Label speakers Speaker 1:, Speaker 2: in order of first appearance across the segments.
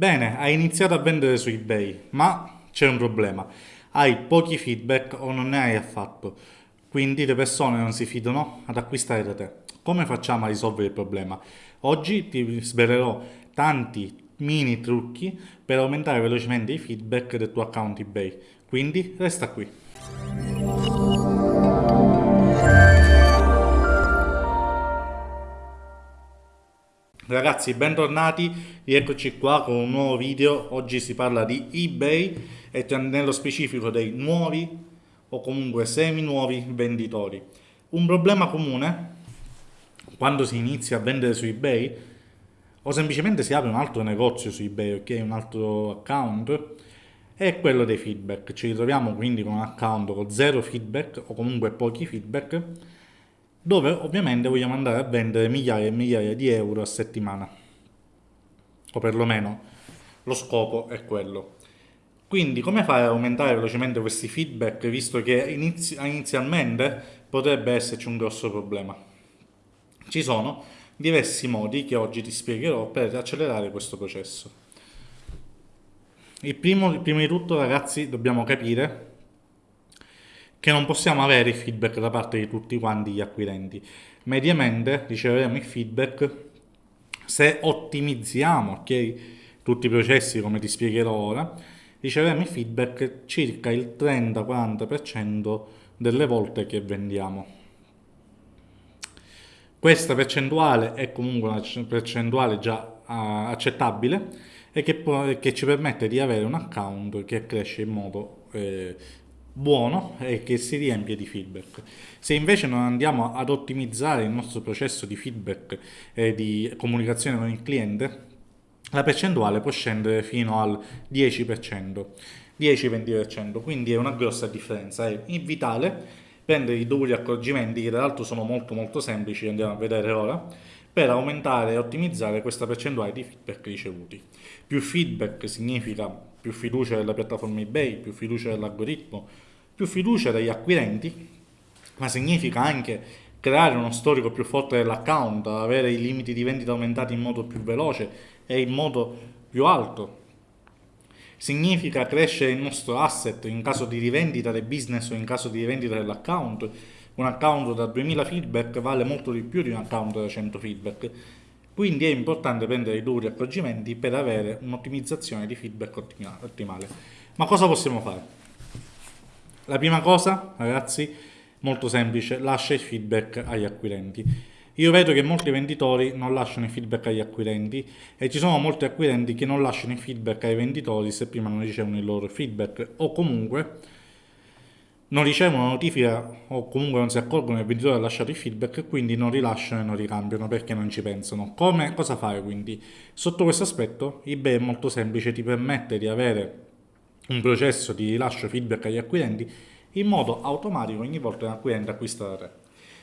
Speaker 1: Bene, hai iniziato a vendere su eBay, ma c'è un problema. Hai pochi feedback o non ne hai affatto. Quindi le persone non si fidano ad acquistare da te. Come facciamo a risolvere il problema? Oggi ti svelerò tanti mini trucchi per aumentare velocemente i feedback del tuo account eBay. Quindi resta qui. Ragazzi, bentornati, rieccoci qua con un nuovo video. Oggi si parla di eBay e nello specifico dei nuovi o comunque semi-nuovi venditori. Un problema comune quando si inizia a vendere su eBay o semplicemente si apre un altro negozio su eBay, ok, un altro account, è quello dei feedback. Ci ritroviamo quindi con un account con zero feedback o comunque pochi feedback dove ovviamente vogliamo andare a vendere migliaia e migliaia di euro a settimana. O perlomeno lo scopo è quello. Quindi come fare ad aumentare velocemente questi feedback visto che inizi inizialmente potrebbe esserci un grosso problema? Ci sono diversi modi che oggi ti spiegherò per accelerare questo processo. Il primo, il primo di tutto ragazzi dobbiamo capire che non possiamo avere il feedback da parte di tutti quanti gli acquirenti. Mediamente riceveremo il feedback se ottimizziamo okay, tutti i processi come ti spiegherò ora, riceveremo il feedback circa il 30-40% delle volte che vendiamo. Questa percentuale è comunque una percentuale già uh, accettabile e che, che, ci permette di avere un account che cresce in modo eh, buono e che si riempie di feedback. Se invece non andiamo ad ottimizzare il nostro processo di feedback e di comunicazione con il cliente, la percentuale può scendere fino al 10%, 10-20%, quindi è una grossa differenza. È vitale prendere i dovuti accorgimenti, che tra l'altro sono molto molto semplici, andiamo a vedere ora, per aumentare e ottimizzare questa percentuale di feedback ricevuti. Più feedback significa più fiducia della piattaforma eBay, più fiducia dell'algoritmo, più fiducia degli acquirenti, ma significa anche creare uno storico più forte dell'account, avere i limiti di vendita aumentati in modo più veloce e in modo più alto. Significa crescere il nostro asset in caso di rivendita del business o in caso di rivendita dell'account. Un account da 2000 feedback vale molto di più di un account da 100 feedback. Quindi è importante prendere i duri accorgimenti per avere un'ottimizzazione di feedback ottimale. Ma cosa possiamo fare? La prima cosa, ragazzi, molto semplice, lascia il feedback agli acquirenti. Io vedo che molti venditori non lasciano il feedback agli acquirenti e ci sono molti acquirenti che non lasciano il feedback ai venditori se prima non ricevono il loro feedback o comunque non ricevono notifica o comunque non si accorgono che il venditore ha lasciato il feedback e quindi non rilasciano e non ricambiano perché non ci pensano. Come, cosa fare quindi? Sotto questo aspetto eBay è molto semplice, ti permette di avere un processo di rilascio feedback agli acquirenti in modo automatico ogni volta che un acquirente acquista da te.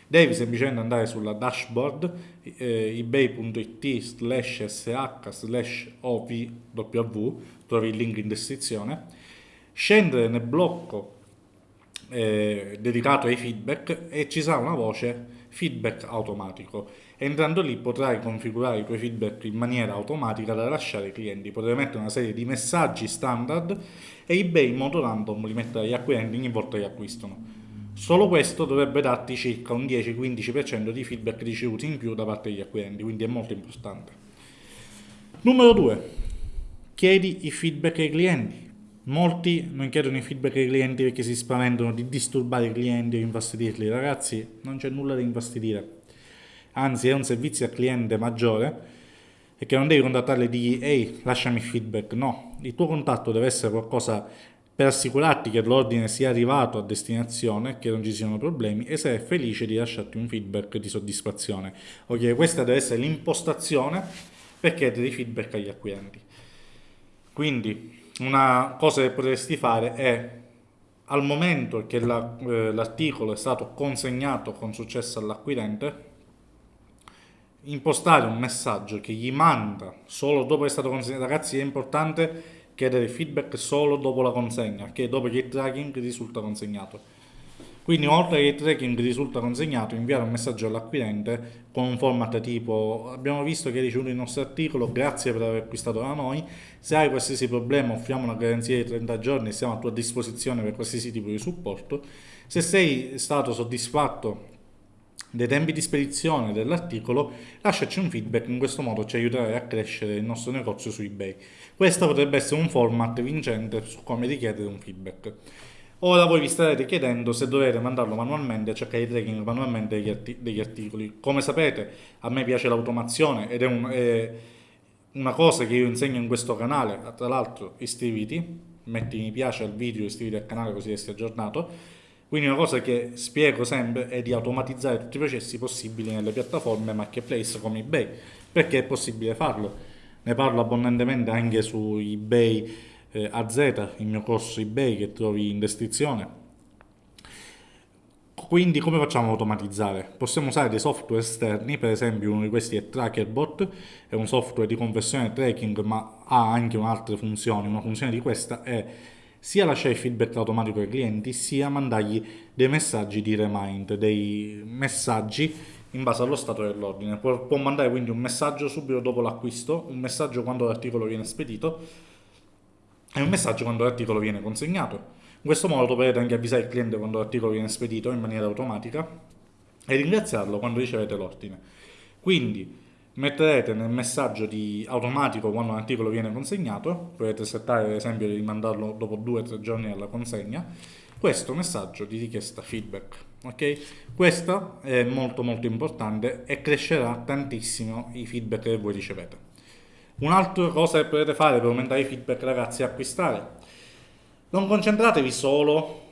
Speaker 1: Devi semplicemente andare sulla dashboard eh, ebay.it slash sh slash ovw, trovi il link in descrizione, scendere nel blocco eh, dedicato ai feedback e ci sarà una voce feedback automatico. Entrando lì potrai configurare i tuoi feedback in maniera automatica da lasciare ai clienti. Potrai mettere una serie di messaggi standard e eBay in modo random li mettere agli acquirenti ogni volta che acquistano. Solo questo dovrebbe darti circa un 10-15% di feedback ricevuti in più da parte degli acquirenti, quindi è molto importante. Numero 2. Chiedi i feedback ai clienti. Molti non chiedono i feedback ai clienti perché si spaventano di disturbare i clienti o infastidirli. Ragazzi, non c'è nulla da infastidire. Anzi, è un servizio al cliente maggiore e che non devi contattarli e dirgli ehi, lasciami feedback. No, il tuo contatto deve essere qualcosa per assicurarti che l'ordine sia arrivato a destinazione, che non ci siano problemi e sei felice di lasciarti un feedback di soddisfazione. Ok, questa deve essere l'impostazione per chiedere i feedback agli acquirenti. Quindi, una cosa che potresti fare è al momento che l'articolo la, eh, è stato consegnato con successo all'acquirente impostare un messaggio che gli manda solo dopo che è stato consegnato. Ragazzi è importante chiedere feedback solo dopo la consegna che dopo che il tracking risulta consegnato Quindi oltre che il tracking risulta consegnato, inviare un messaggio all'acquirente con un format tipo abbiamo visto che hai ricevuto il nostro articolo, grazie per aver acquistato da noi, se hai qualsiasi problema offriamo una garanzia di 30 giorni, siamo a tua disposizione per qualsiasi tipo di supporto. Se sei stato soddisfatto dei tempi di spedizione dell'articolo, lasciaci un feedback, in questo modo ci aiuterai a crescere il nostro negozio su eBay. Questo potrebbe essere un format vincente su come richiedere un feedback. Ora voi vi starete chiedendo se dovete mandarlo manualmente, cercare di tracking manualmente degli, arti degli, articoli. Come sapete, a me piace l'automazione ed è, un, è, una cosa che io insegno in questo canale. Tra l'altro, iscriviti, metti mi piace al video, iscriviti al canale così resti aggiornato quindi una cosa che spiego sempre è di automatizzare tutti i processi possibili nelle piattaforme marketplace come eBay, perché è possibile farlo. Ne parlo abbondantemente anche su eBay eh, AZ, il mio corso eBay che trovi in descrizione. Quindi come facciamo a automatizzare? Possiamo usare dei software esterni, per esempio uno di questi è TrackerBot, è un software di conversione tracking ma ha anche un'altra funzione, una funzione di questa è sia lasciare feedback automatico ai clienti, sia mandargli dei messaggi di remind, dei messaggi in base allo stato dell'ordine. Può, può mandare quindi un messaggio subito dopo l'acquisto, un messaggio quando l'articolo viene spedito e un messaggio quando l'articolo viene consegnato. In questo modo potete anche avvisare il cliente quando l'articolo viene spedito in maniera automatica e ringraziarlo quando ricevete l'ordine. Quindi metterete nel messaggio di automatico quando un articolo viene consegnato, potete settare ad esempio di mandarlo dopo 2-3 giorni alla consegna, questo messaggio di richiesta feedback. Ok? Questo è molto molto importante e crescerà tantissimo i feedback che voi ricevete. Un'altra cosa che potete fare per aumentare i feedback ragazzi è acquistare. Non concentratevi solo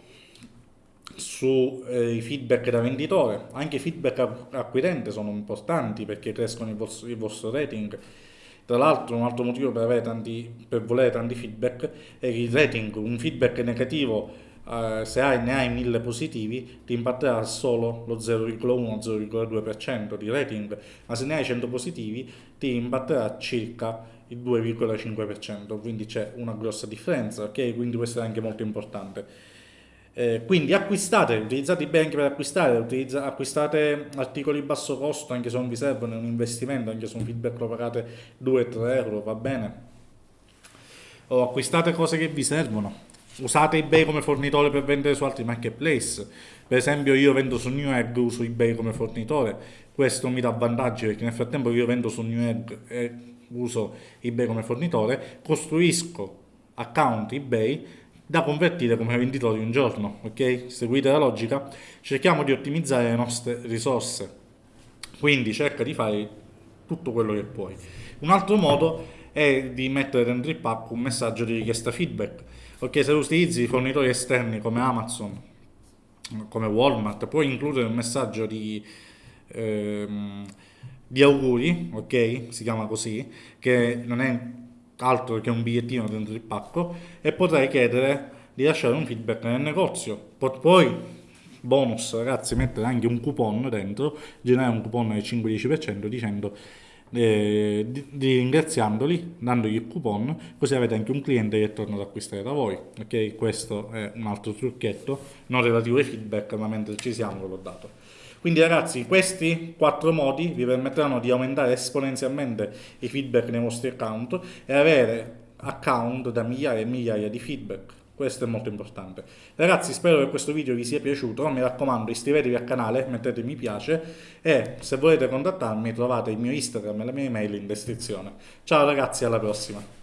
Speaker 1: sui eh, feedback da venditore, anche i feedback acquirente sono importanti perché crescono il vostro, il vostro rating. Tra l'altro un altro motivo per, tanti, per, volere tanti feedback è il rating, un feedback negativo eh, se hai, ne hai 1000 positivi ti impatterà solo lo 0,1-0,2% di rating, ma se ne hai 100 positivi ti impatterà circa il 2,5%, quindi c'è una grossa differenza, ok? Quindi questo è anche molto importante. Eh, quindi acquistate, utilizzate i bank per acquistare, utilizza, acquistate articoli basso costo anche se non vi servono, è un investimento, anche se un feedback lo pagate 2-3 euro, va bene. O acquistate cose che vi servono. Usate eBay come fornitore per vendere su altri marketplace. Per esempio io vendo su Newegg, uso eBay come fornitore. Questo mi dà vantaggi perché nel frattempo io vendo su Newegg e uso eBay come fornitore, costruisco account eBay da convertire come venditori un giorno, ok? Seguite la logica? Cerchiamo di ottimizzare le nostre risorse, quindi cerca di fare tutto quello che puoi. Un altro modo è di mettere dentro il pack un messaggio di richiesta feedback, ok? Se utilizzi fornitori esterni come Amazon, come Walmart, puoi includere un messaggio di... Ehm, di auguri, ok? Si chiama così, che non è altro che un bigliettino dentro il pacco e potrei chiedere di lasciare un feedback nel negozio. Poi, bonus ragazzi, mettere anche un coupon dentro, generare un coupon del 5-10% dicendo eh, di, di, ringraziandoli, dandogli il coupon, così avete anche un cliente che torna ad acquistare da voi. Ok, questo è un altro trucchetto, non relativo ai feedback, ma mentre ci siamo l'ho dato. Quindi ragazzi, questi quattro modi vi permetteranno di aumentare esponenzialmente i feedback nei vostri account e avere account da migliaia e migliaia di feedback. Questo è molto importante. Ragazzi, spero che questo video vi sia piaciuto. Mi raccomando, iscrivetevi al canale, mettete mi piace e se volete contattarmi trovate il mio Instagram e la mia email in descrizione. Ciao ragazzi, alla prossima.